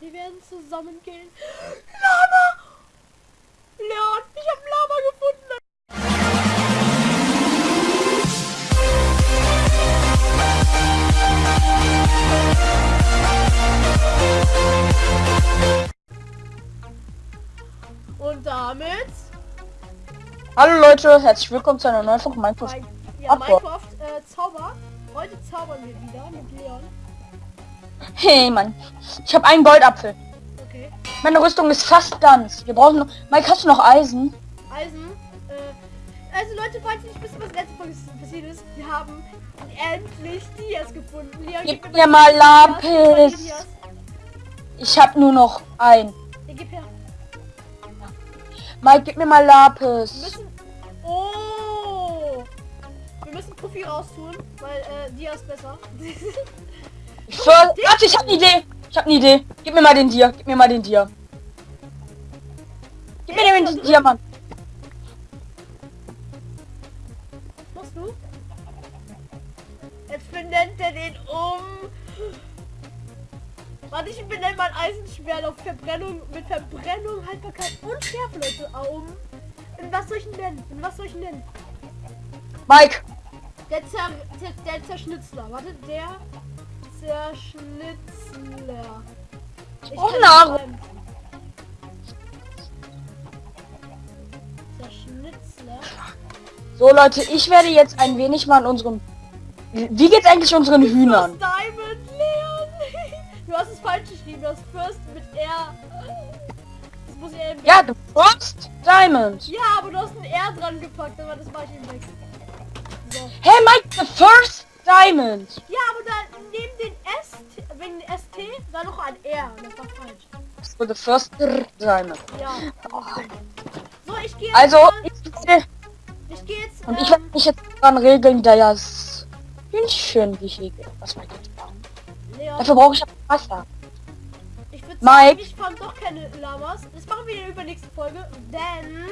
Wir werden zusammen gehen. Lama! Leon, ich habe Lama gefunden. Und damit Hallo Leute, herzlich willkommen zu einer neuen Folge Minecraft. ja. Minecraft äh, Zauber. Heute zaubern wir wieder mit Leon. Hey Mann, ich habe einen Goldapfel. Okay. Meine Rüstung ist fast ganz. Wir brauchen noch... Mike, hast du noch Eisen? Eisen. Äh, also Leute, falls ihr nicht wisst, was letzte Folge passiert ist, wir haben endlich Dias gefunden. Leon, Gib gib mir mal Lapis. Dias. Ich habe nur noch ein. Ja, gib her. Mike, gib mir mal Wir Lapis. müssen... Oh! Wir müssen Profi raustun, weil äh, Dias besser. Ich für... Warte, ich habe eine Idee. Ich habe eine Idee. Gib mir mal den Dia. Gib mir mal den Dia. Gib mir den Diamant. Machst du? Jetzt benennt er den um. Warte, ich benenne mein Eisenschwert auf Verbrennung mit Verbrennung, Haltbarkeit und Schärfe, Leute, um. In was soll ich ihn nennen? In was soll ich ihn nennen? Mike, Der, Zer der, der Zerschnitzler. Warte, der Zerschnitzler. Ich kann Nahrung. Zerschnitzler. so Leute, ich werde jetzt ein wenig mal an unserem... Wie geht's eigentlich unseren Hühnern? Diamond! Du hast es falsch geschrieben, das First mit R. Das muss ich eben Ja, the first diamond. Ja, aber du hast ein R dran gepackt, aber das war ich eben weg. So. Hey Mike, the first diamond. Ja, aber da neben den S, wegen den ST, da noch ein R. Das war falsch. So the first diamond. Ja. So, ich gehe jetzt. Also, mal- ich, gehe jetzt. und ich werde ähm, mich jetzt dran regeln, da ja das Hühnchen gehege. Was wir jetzt bauen. Leon, Dafür brauche ich Wasser. ich würde sagen, Mike. ich fand doch keine Lamas. Das machen wir in der übernächsten Folge, denn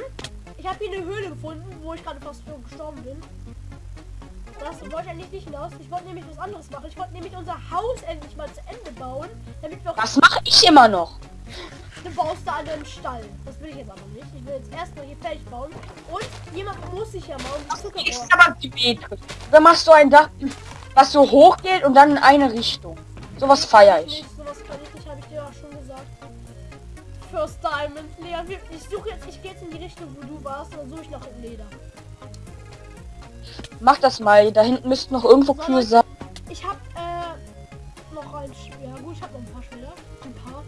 ich habe hier eine Höhle gefunden, wo ich gerade fast gestorben bin. Das wollte ich eigentlich nicht hinaus. Ich wollte nämlich was anderes machen. Ich wollte nämlich unser Haus endlich mal zu Ende bauen, damit wir auch Das mache ich immer noch. Du baust da einen Stall. Das will ich jetzt aber nicht. Ich will jetzt erstmal hier fertig bauen. Und jemand muss sich ja mal um die Zuckerrohr. Ist aber symmetrisch. Dann machst du ein Dach, was so hoch geht und dann in eine Richtung. Sowas feiere ich. Nicht, sowas kann ich nicht, habe ich dir auch schon gesagt. First Diamond, Leon. Ich suche jetzt, ich gehe jetzt in die Richtung, wo du warst, und dann suche ich nach Leder. Mach das mal. Da hinten müssten noch irgendwo Kühe sein. Ich habe äh, noch ein Schwert. Ja, gut, ich habe noch ein paar Schwerter. Ein paar.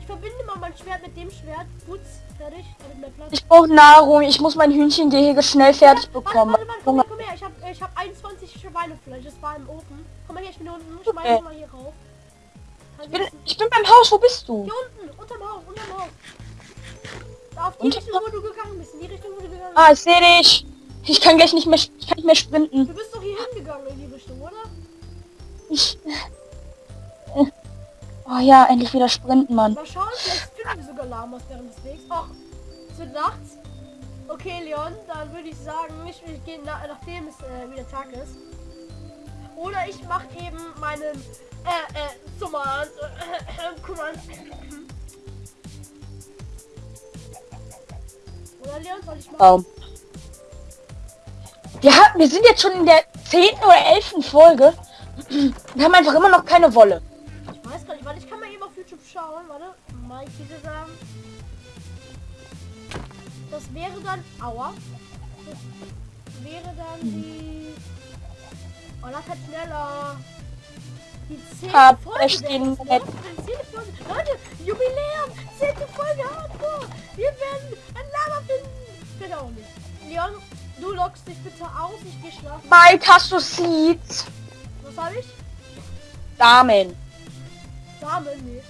Ich verbinde mal mein Schwert mit dem Schwert. Gut, fertig. Ich brauche Nahrung. Ich muss mein Hühnchengehege schnell fertig Warte, bekommen. warte, warte, komm her, komm her. Ich habe ich hab 21 Schweinefleisch. Das war im Ofen. Komm mal her, ich bin hier unten. Ich Okay. mal hier rauf. Ich bin, ich- bin beim Haus. Wo bist du? Hier unten, unterm Haus, unterm Haus. Auf die Richtung, wo du gegangen bist. In die Richtung, wo du gegangen bist. Ah, ich sehe dich. Ich kann gleich nicht mehr, ich kann nicht mehr sprinten. Du bist doch hier hingegangen in die Richtung, oder? Ich. äh, Oh ja, endlich wieder sprinten, Mann. Mal schauen, vielleicht finden wir sogar Lamas während des Wegs. Ach, es wird nachts. Okay, Leon, dann würde ich sagen, ich, ich gehe na, nachdem es äh, wieder Tag ist. Oder ich mache eben meinen äh, äh, Sommer, äh, guck mal. Oder Leon, soll ich machen? Baum. Wir, haben, wir sind jetzt schon in der 10. oder 11. Folge und haben einfach immer noch keine Wolle. Ich weiß gar nicht, warte, ich kann mal eben auf YouTube schauen, warte. Mike sagen. Das wäre dann. Aua. Das wäre dann die. Oh, das hat schneller. Die 10. Hab Folge. wäre den das? Bett. Die 10. Folge. Leute, Jubiläum! 10. Folge Hardcore! Wir werden ein Lama finden! Auch nicht. Leon, du lockst dich bitte aus, ich gehe schlafen. Mike, hast du Seeds? Was habe ich? Damen. Samen, nee.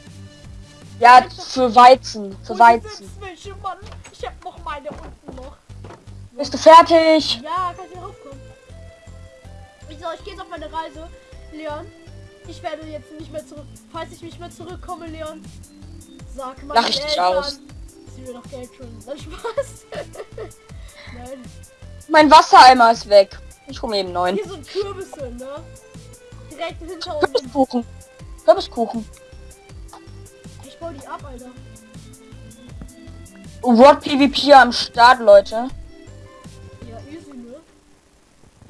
Ja, für Weizen. Für Und Weizen. welche Mann. Ich hab noch meine unten noch. Bist du fertig? Ja, kann ich wieder raufkommen. Ich sag, ich gehe jetzt auf meine Reise. Leon, ich werde jetzt nicht mehr zurück. Falls ich nicht mehr zurückkomme, Leon, sag mal. Lach ich dich aus. Sie mir doch Geld schon. Dann Spaß. Nein. Mein Wassereimer ist weg. Ich hole eben neun. Hier sind Kürbisse, ne? Direkt hinter uns. Kürbiskuchen. Kürbiskuchen. Ich baue die ab, Alter. What PvP am Start, Leute. Ja, easy, ne?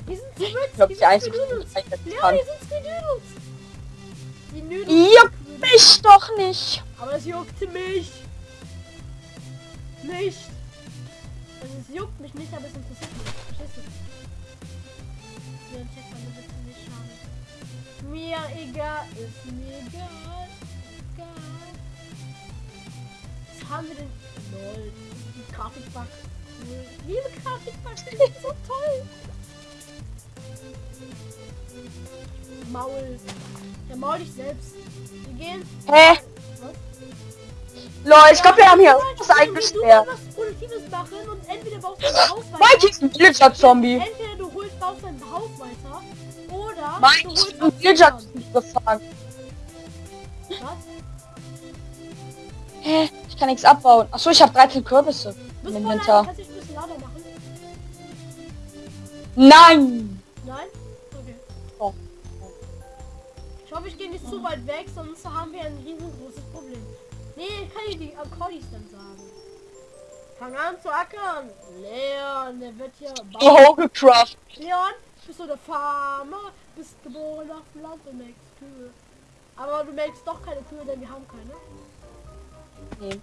Die sind so Ich glaube, die einzige, die Ja, kann. die sind Squid Noodles. Die Noodles. Juckt mich doch nicht. Aber es juckte mich. Nicht. Also es juckt mich nicht, aber es interessiert mich. Verstehst du? Ja, check mal, das ist nicht schade. Mir egal, ist mir egal. Egal. Was haben wir denn? Lol. Die Grafikbug. Liebe Grafikbug, die sind so toll. Maul. Ja, maul dich selbst. Wir gehen. Hä? Was? Lol, ich glaube, wir haben hier Du was eingesperrt. was Mike ist ein Villager-Zombie. Entweder du holst, baust dein Haus weiter oder Mike du holst ein gefangen. Was? Hä? Ich kann nichts abbauen. Achso, ich habe 13 Kürbisse im Inventar. Nein! Nein? Okay. Oh. Ich hoffe, ich gehe nicht zu weit weg, sonst haben wir ein riesengroßes Problem. Nee, kann ich die Akkordis dann sagen. Fang an zu ackern. Leon, der wird hier bauen. Hohgecraft. Leon, bist du der Farmer? Bist geboren auf dem Land und melkst Kühe. Aber du melkst doch keine Kühe, denn wir haben keine. Nee.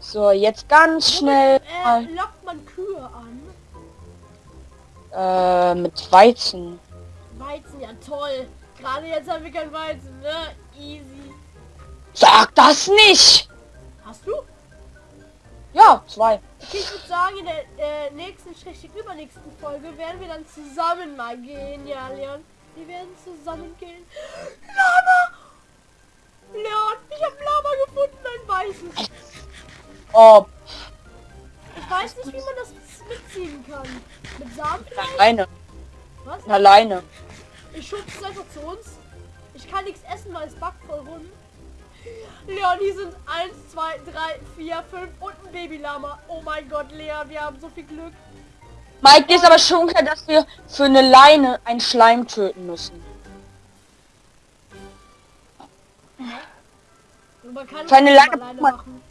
So, jetzt ganz schnell Äh, lockt man Kühe an? äh, mit Weizen. Weizen, ja toll. Gerade jetzt haben wir kein Weizen, ne? Easy. Sag das nicht! Hast du? Ja, zwei. Okay, ich würde sagen, in der äh, nächsten, schrägstrich übernächsten Folge werden wir dann zusammen mal gehen. Ja, Leon. Wir werden zusammen gehen. Lama! Leon, ich habe Lama gefunden, ein weißes. Oh, Ich weiß nicht, wie man das mitziehen kann. Mit Samen vielleicht? alleine. Was? Alleine. Ich schub es einfach zu uns. Ich kann nichts essen, weil es backt voll rum. Leon, hier sind 1, 2, 3, 4, 5 und ein Babylama. Oh mein Gott, Leon, wir haben so viel Glück. Mike, ist aber schon klar, dass wir für eine Leine einen Schleim töten müssen. Und man kann Für eine es lange alleine Puma- machen.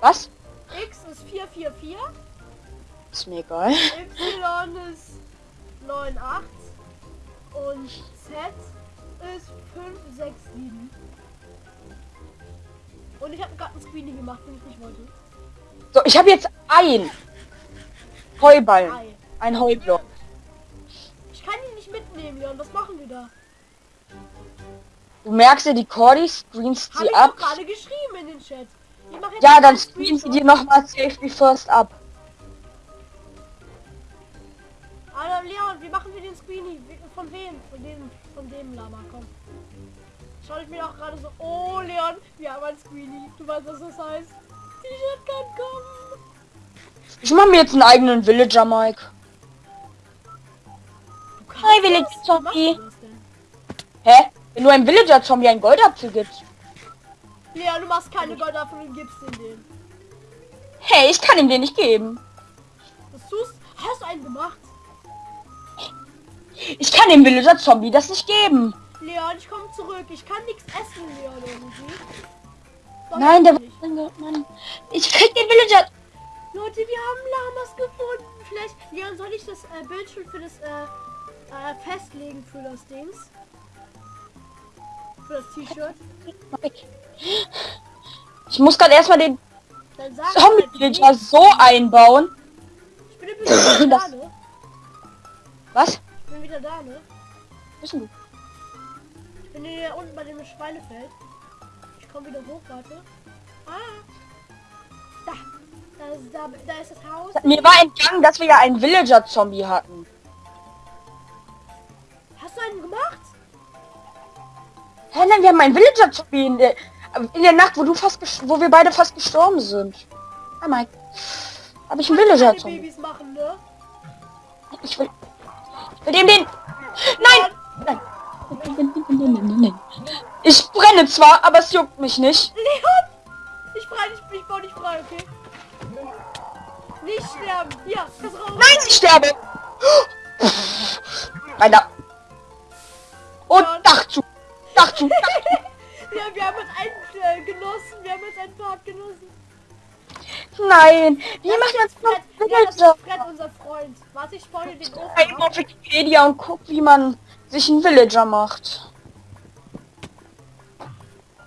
Was? X ist 444, Ist mir egal. Y ist 98 und Z ist 567. Und ich habe gerade ein Screening gemacht, den ich nicht wollte. So, ich habe jetzt ein Heuballen. Ei. Ein Heublock. Ich kann ihn nicht mitnehmen, Leon. Was machen wir da? Du merkst dir die Cordy, sie ich ab. doch gerade geschrieben in den Chat. Ich Ja, dann screen sie dir nochmal Safety First ab. Alter, Leon, wie machen wir den Screenie? Wie- Von wem? Von dem, von dem Lama, komm. Schau ich mir auch gerade so, oh Leon, wir haben ein Screenie. Du weißt, was das heißt. T-Shirt kann kommen. Ich mache mir jetzt einen eigenen Villager, Mike. Du kannst Hi, Village das? Wie Zombie. machst du das denn? Hä? Wenn du einem Villager-Zombie einen Goldapfel gibst. Leon, du machst keine Goldapfel und gibst den den. Hey, ich kann ihm den nicht geben. Was tust Hast du einen gemacht? Ich kann dem Villager-Zombie das nicht geben. Leon, ich komme zurück. Ich kann nichts essen, Leon, irgendwie. Doch, Nein, der nicht. Mann. Ich krieg den Villager. Leute, wir haben Lamas gefunden. Vielleicht, Leon, soll ich das äh, Bild schon für das äh, äh, festlegen für das Dings? Für das T-Shirt? Ich muss gerade erstmal den Zombie-Villager so einbauen. Ich bin wieder da, ne? Was? Ich bin wieder da, ne? Wissen du? Bin hier unten bei dem Schweinefeld. Ich komme wieder hoch, warte. Ah! Da! Da ist, da, da ist das Haus. Mir war entgangen, dass wir ja einen Villager-Zombie hatten. Hast du einen gemacht? Hä, nein, wir haben einen Villager-Zombie in der, in der Nacht, wo du fast, wo wir beide fast gestorben sind. Ah, Mike. Habe ich einen Villager-Zombie? Babys machen, ne? Ich will, ich will dem den. Nein! Nein. Ich brenne zwar, aber es juckt mich nicht. Leon! Ich frei, ich, ich baue dich frei, okay? Nicht sterben! Hier, das raus! Nein, ich sterbe! Meiner. Und Dach zu. Dach zu. Dach zu. Ja, wir haben jetzt einen äh, genossen. Wir haben jetzt einen Part genossen. Nein, wie macht man Fred, das ja, das ist Fred, unser Freund. Warte, ich spoil den Ofen ab. auf Wikipedia und guck, wie man sich einen Villager macht.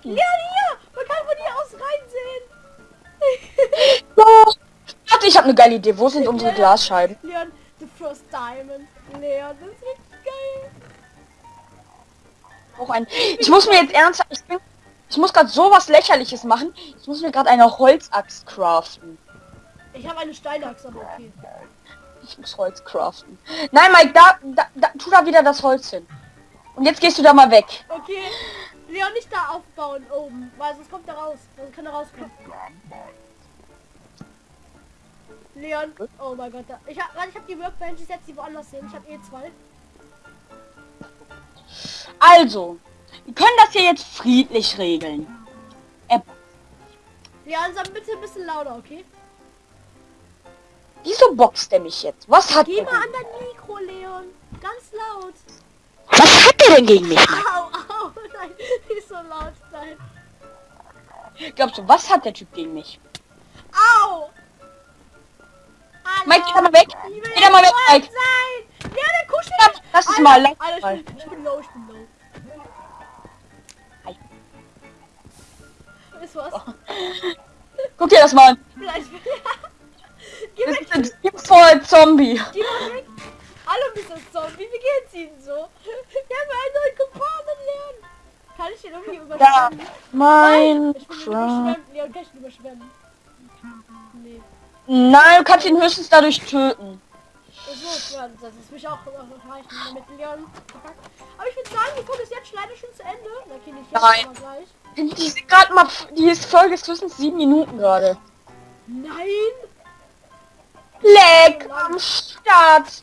Ja, hier! Man kann von hier aus reinsehen. Ja. Warte, ich habe eine geile Idee. Wo sind unsere Ja. Glasscheiben? Leon, the first diamond. Leon, das wird geil. Auch ein. Ich muss mir jetzt ernsthaft. Ich, bin, ich muss gerade sowas lächerliches machen. Ich muss mir gerade eine Holzaxt craften. Ich habe eine Steinachse, aber okay. Ich muss Holz craften. Nein, Mike, da, da, da, tu da wieder das Holz hin. Und jetzt gehst du da mal weg. Okay. Leon, nicht da aufbauen oben, weil sonst kommt er raus. Sonst kann er rauskommen. Leon, oh mein Gott. Da, ich habe ich hab die Workbench, ich setze die woanders hin. Ich habe eh zwei. Also, wir können das hier jetzt friedlich regeln. Äh, Leon, sag bitte ein bisschen lauter, okay? wieso boxt er mich jetzt? Was hat Geh er mal an dein Mikro, Leon. Ganz laut. Was hat er denn gegen mich? Au, au, nein, nicht so laut, nein. Glaubst du, was hat der Typ gegen mich? Au! Hallo. Mike, geh da mal weg. Geh da mal weg, Mike. sein. Ja, der kuschelt Ja, lass es Alter, mal, lass was? Guck dir das mal an. Vielleicht. Geh Das ist ein voll Zombie. Geh mal weg. Hallo, Mr. Zombie. Wie geht's Ihnen so? Wir haben einen neuen Kumpanen lernen. Kann ich den irgendwie Ja, überschwemmen? mein Ich bin Craft. überschwemmt. Leon, kann ich ihn überschwemmen? Nee. Nein, du kannst ihn höchstens dadurch töten. So, ja, das ist mich auch noch reichen mit Leon gepackt. Aber ich würde sagen, die Folge ist jetzt leider schon zu Ende. Okay, nicht jetzt, Nein. Die ist gerade mal, die ist Folge ist höchstens sieben Minuten gerade. Nein! Leck am Start.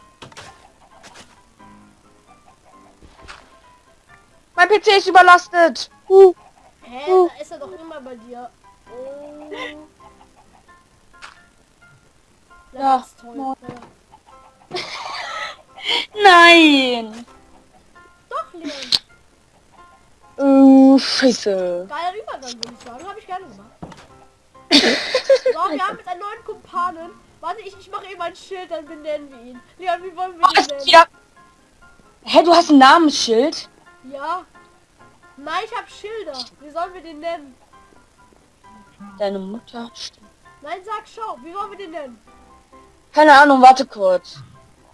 Mein PC ist überlastet. Uh. Hä, Oh. da ist er doch immer bei dir. Oh. Ja. Ja. Scheiße. Geiler Übergang, würde ich sagen. Habe ich gerne gemacht. so, wir haben jetzt einen neuen Kumpanen. Warte, ich, ich mache eben ein Schild, dann benennen wir ihn. Leon, wie wollen wir ihn ist nennen? wieder... Hä, du hast ein Namensschild? Ja. Nein, ich habe Schilder. Wie sollen wir den nennen? Deine Mutter stimmt. Nein, sag, schau. Wie wollen wir den nennen? Keine Ahnung, warte kurz.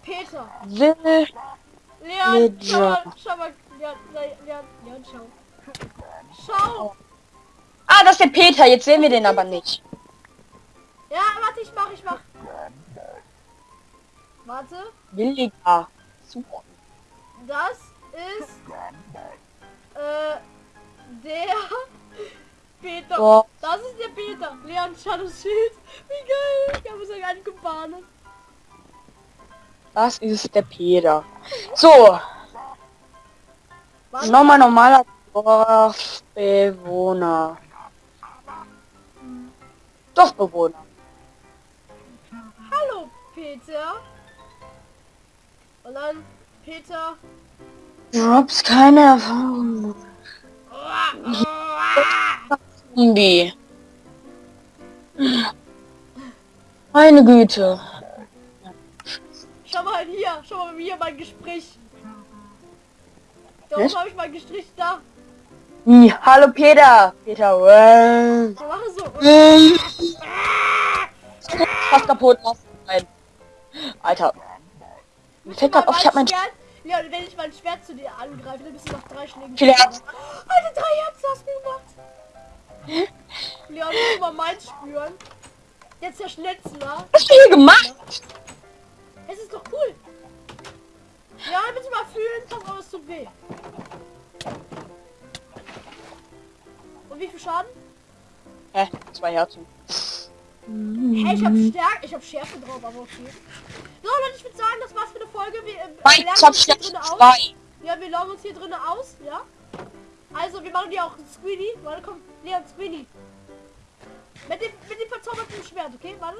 Peter. Will... Leon, schau mal, schau mal. Leon, Leon, Leon, Leon, schau. Schau. Ah, das ist der Peter. Jetzt sehen wir den aber nicht. Ja, warte, ich mach, ich mach. Warte. Williger. Suchen. Das ist äh, der Peter. So. Das ist der Peter. Leon, schau das Schild. Wie geil. Ich habe sogar einen Kumpanen. Das ist der Peter. So, nochmal normaler Dorfbewohner. Dorfbewohner. Hallo, Peter. Und dann Peter. Drops keine Erfahrung. Zombie. Meine Güte. Schau mal hier. Schau mal hier mein Gespräch. Da Was? oben habe ich mein Gespräch da. Wie? Hallo Peter. Peter. machen so. Fast kaputt. Nein. Alter. Mir fällt auf, ich hab mein... Schwert. Ja, wenn ich mein Schwert zu dir angreife, dann bist du nach drei Schlägen. Viele tot. Herzen. Alter, drei Herzen hast du gemacht. Leon, du mal meins spüren? Jetzt der Schnitzler. Was hast du hier gemacht? Es ist doch cool. Ja, bitte mal fühlen, auf, es tut weh. Und wie viel Schaden? Hä? Zwei Herzen. Hey, ich hab Stärke, ich hab Schärfe drauf, aber okay. So, Leute, ich würde sagen, das war's für die Folge. Wir, äh, Nein, lernen ich hab uns hier Stärke drinnen aus. Ja, wir loggen uns hier drinnen aus, ja. Also, wir machen die auch Squeenie. Warte, komm, Leon, Squeenie. Mit dem, mit dem verzauberten Schwert, okay? Warte.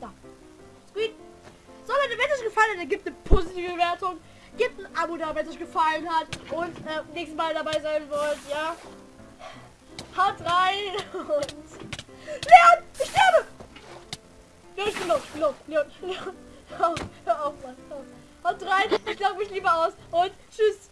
Da. Squeenie. So, Leute, wenn es euch gefallen hat, dann gebt eine positive Bewertung. Gebt ein Abo da, wenn es euch gefallen hat. Und äh, nächstes Mal dabei sein wollt, ja. Haut rein und... Leon! Ich sterbe! Leon, ich bin los, ich bin los. Leon, Leon. Hör auf, hör auf, Mann. Haut rein, ich glaube mich lieber aus und tschüss.